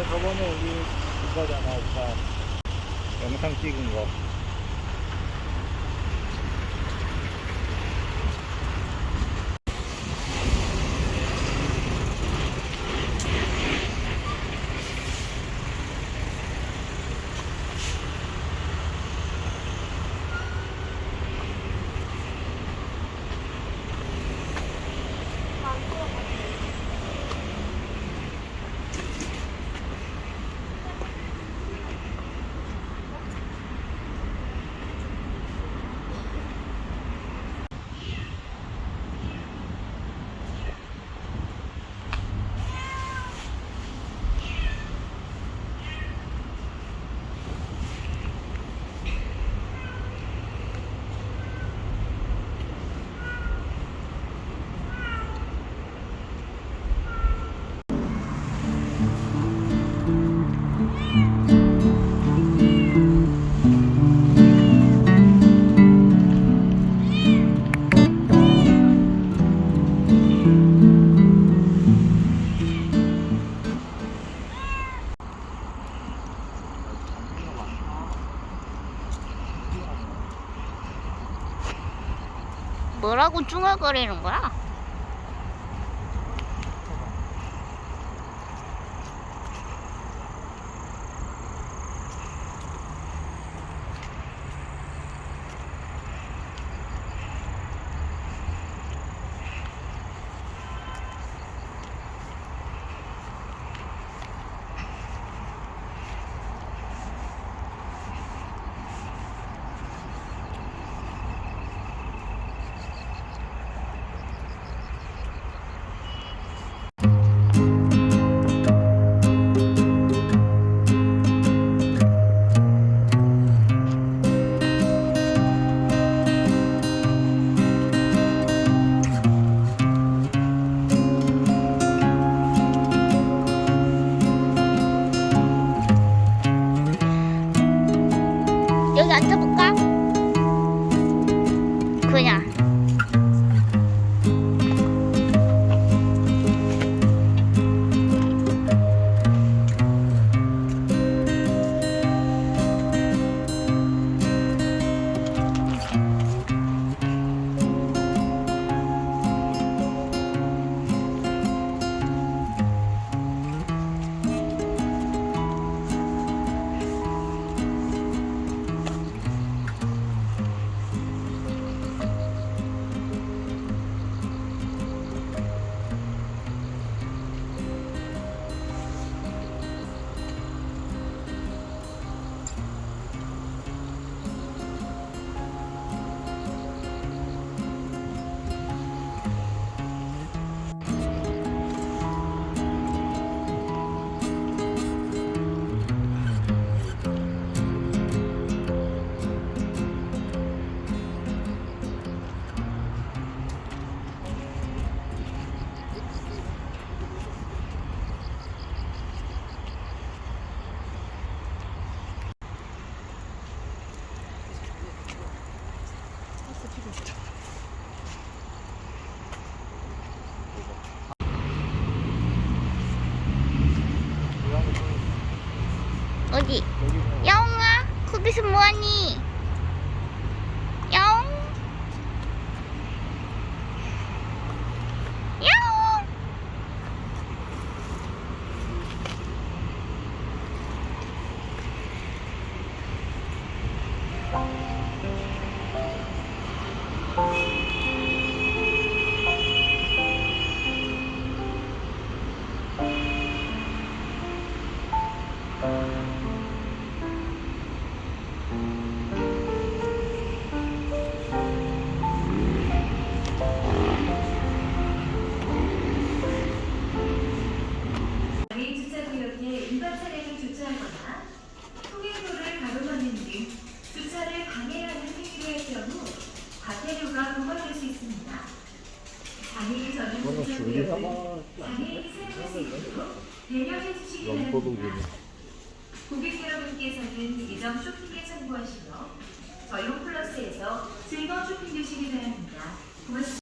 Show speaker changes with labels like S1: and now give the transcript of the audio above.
S1: 나 저번에 우리 그거잖아, 오빠. 영상 찍은 거.
S2: 뭐라고 중얼거리는 거야? 여기 앉아볼까? 어디? 야옹아, 거기서 뭐하니?
S3: 있습니다. 장애인 전용
S1: 막
S3: 장애인이 사용할 수 있도록 배려해 주시기. 바랍니다. 고객 여러분께서는 예정 쇼핑에 참고하시며 저희 홈플러스에서 즐거운 쇼핑 되시기 바랍니다. 고맙습니다.